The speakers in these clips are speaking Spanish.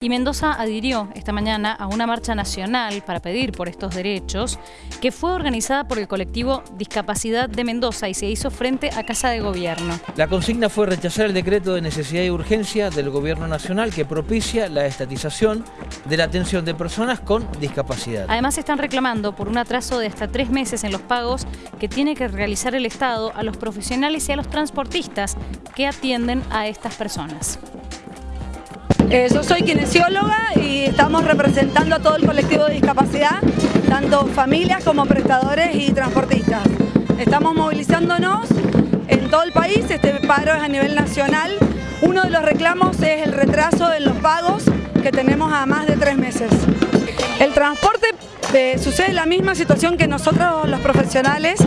Y Mendoza adhirió esta mañana a una marcha nacional para pedir por estos derechos que fue organizada por el colectivo Discapacidad de Mendoza y se hizo frente a Casa de Gobierno. La consigna fue rechazar el decreto de necesidad y urgencia del Gobierno Nacional que propicia la estatización de la atención de personas con discapacidad. Además están reclamando por un atraso de hasta tres meses en los pagos que tiene que realizar el Estado a los profesionales y a los transportistas que atienden a estas personas. Eh, yo soy kinesióloga y estamos representando a todo el colectivo de discapacidad, tanto familias como prestadores y transportistas. Estamos movilizándonos en todo el país, este paro es a nivel nacional. Uno de los reclamos es el retraso en los pagos que tenemos a más de tres meses. El transporte eh, sucede la misma situación que nosotros los profesionales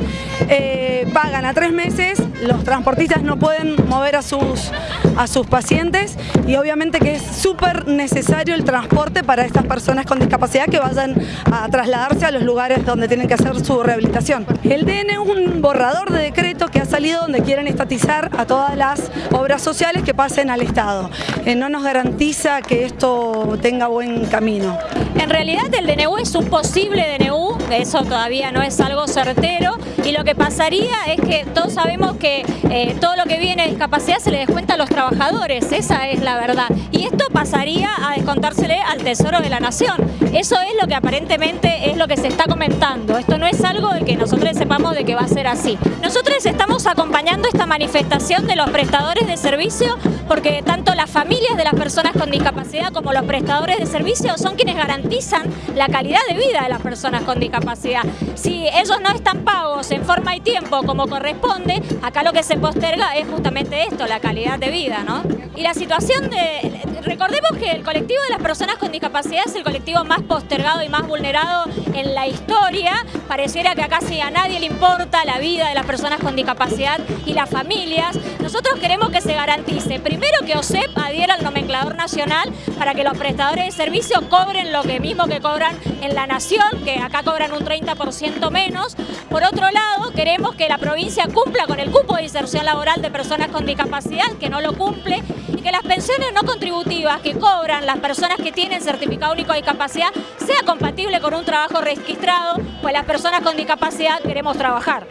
eh, pagan a tres meses, los transportistas no pueden mover a sus, a sus pacientes y obviamente que es súper necesario el transporte para estas personas con discapacidad que vayan a trasladarse a los lugares donde tienen que hacer su rehabilitación. El DN es un borrador de decreto que ha salido donde quieren estatizar a todas las obras sociales que pasen al Estado. Eh, no nos garantiza que esto tenga buen camino. En realidad el DNU es un posible DNU, eso todavía no es algo certero y lo que pasaría es que todos sabemos que eh, todo lo que viene de discapacidad se le descuenta a los trabajadores, esa es la verdad. Y esto pasaría a descontársele al Tesoro de la Nación. Eso es lo que aparentemente es lo que se está comentando. Esto no es que nosotros sepamos de que va a ser así. Nosotros estamos acompañando esta manifestación de los prestadores de servicio porque tanto las familias de las personas con discapacidad como los prestadores de servicio son quienes garantizan la calidad de vida de las personas con discapacidad. Si ellos no están pagos en forma y tiempo como corresponde, acá lo que se posterga es justamente esto, la calidad de vida, ¿no? Y la situación de... Recordemos que el colectivo de las personas con discapacidad es el colectivo más postergado y más vulnerado en la historia. Pareciera que acá sí a nadie le importa la vida de las personas con discapacidad y las familias. Nosotros queremos que se garantice, primero que OSEP adhiera al nomenclador nacional para que los prestadores de servicio cobren lo que mismo que cobran en la nación, que acá cobran un 30% menos. Por otro lado, queremos que la provincia cumpla con el cupo de inserción laboral de personas con discapacidad, que no lo cumple, y que las pensiones no contributivas que cobran las personas que tienen certificado único de discapacidad sea compatible con un trabajo registrado, pues las personas con discapacidad queremos trabajar.